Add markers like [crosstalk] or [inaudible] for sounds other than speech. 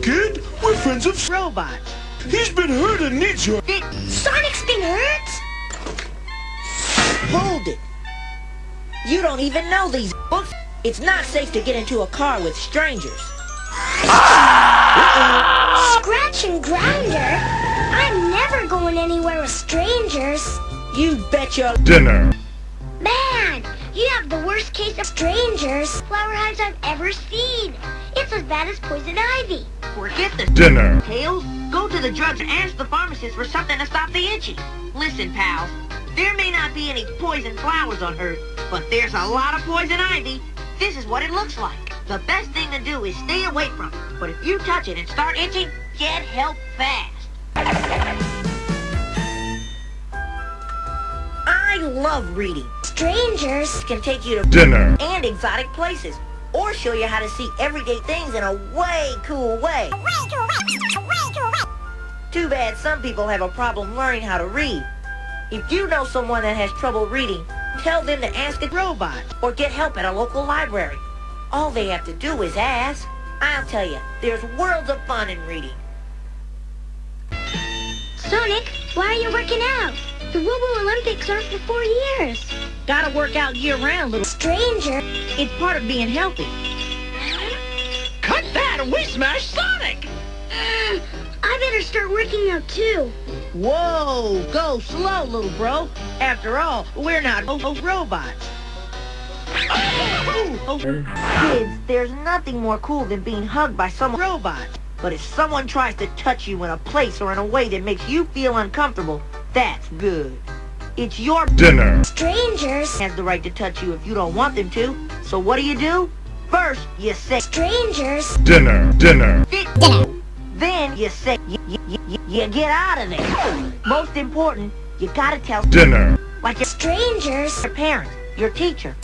kid. We're friends of Robot. He's been hurt and needs your... Sonic's been hurt? Hold it. You don't even know these [laughs] books. It's not safe to get into a car with strangers. Scratch and Grounder? I'm never going anywhere with strangers. You bet your... Dinner. Man, you have the worst case of strangers flower hives I've ever seen. It's as bad as poison ivy. Forget the Dinner. Tails. Go to the drugs and ask the pharmacist for something to stop the itching. Listen, pals. There may not be any poison flowers on Earth, but there's a lot of poison ivy. This is what it looks like. The best thing to do is stay away from it. But if you touch it and start itching, get help fast. I love reading. Strangers? Can take you to Dinner. and exotic places. Or show you how to see everyday things in a way cool way. Too bad some people have a problem learning how to read. If you know someone that has trouble reading, tell them to ask a robot or get help at a local library. All they have to do is ask. I'll tell you, there's worlds of fun in reading. Sonic, why are you working out? The Robo Olympics aren't for four years. Gotta work out year-round, little... Stranger? It's part of being healthy. Cut that and we smash Sonic! I better start working out too. Whoa, go slow, little bro. After all, we're not oh, robots. Oh, Kids, there's nothing more cool than being hugged by some robot. But if someone tries to touch you in a place or in a way that makes you feel uncomfortable, that's good. It's your Dinner. Strangers? has the right to touch you if you don't want them to. So what do you do? First, you say Strangers? Dinner. Dinner. Dinner. Then you say you, you, you, you get out of there. Most important, you gotta tell Dinner. like your Strangers? your parents, your teacher,